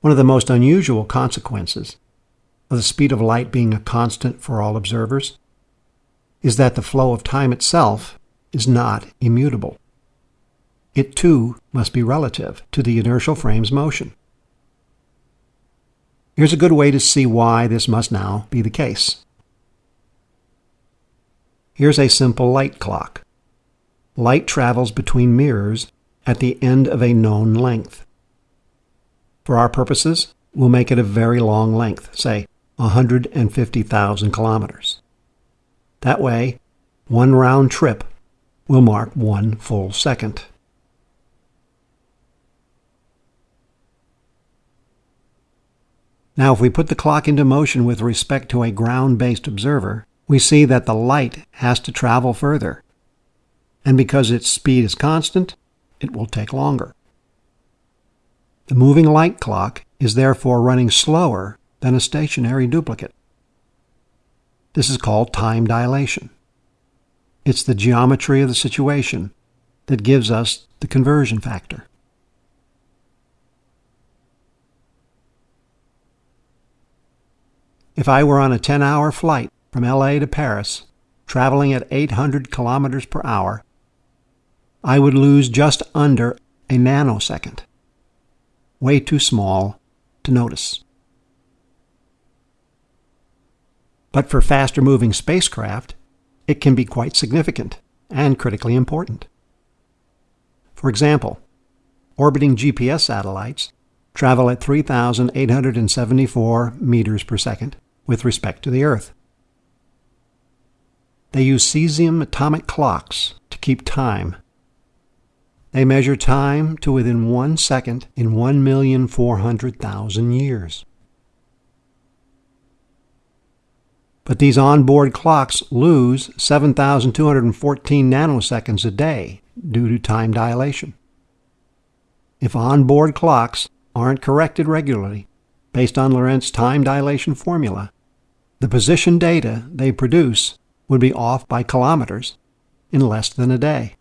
One of the most unusual consequences of the speed of light being a constant for all observers is that the flow of time itself is not immutable. It too must be relative to the inertial frame's motion. Here's a good way to see why this must now be the case. Here's a simple light clock. Light travels between mirrors at the end of a known length. For our purposes, we'll make it a very long length, say 150,000 kilometers. That way, one round trip will mark one full second. Now, if we put the clock into motion with respect to a ground-based observer, we see that the light has to travel further. And because its speed is constant, it will take longer. The moving light clock is therefore running slower than a stationary duplicate. This is called time dilation. It's the geometry of the situation that gives us the conversion factor. If I were on a 10 hour flight from LA to Paris, traveling at 800 kilometers per hour, I would lose just under a nanosecond. Way too small to notice. But for faster moving spacecraft, it can be quite significant and critically important. For example, orbiting GPS satellites travel at 3,874 meters per second with respect to the Earth. They use cesium atomic clocks to keep time. They measure time to within one second in 1,400,000 years. But these onboard clocks lose 7,214 nanoseconds a day due to time dilation. If onboard clocks aren't corrected regularly based on Lorentz time dilation formula, the position data they produce would be off by kilometers in less than a day.